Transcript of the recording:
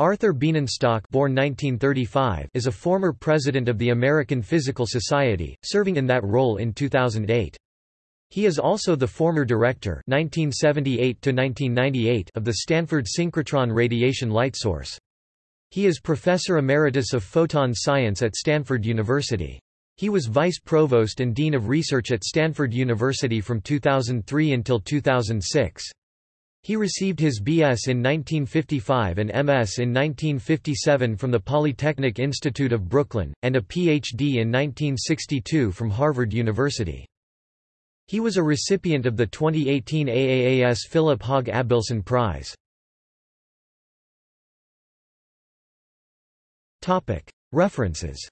Arthur Bienenstock born 1935 is a former president of the American Physical Society, serving in that role in 2008. He is also the former director 1978 of the Stanford Synchrotron Radiation Light Source. He is Professor Emeritus of Photon Science at Stanford University. He was Vice Provost and Dean of Research at Stanford University from 2003 until 2006. He received his B.S. in 1955 and M.S. in 1957 from the Polytechnic Institute of Brooklyn, and a Ph.D. in 1962 from Harvard University. He was a recipient of the 2018 AAAS Philip Hauge Abelson Prize. References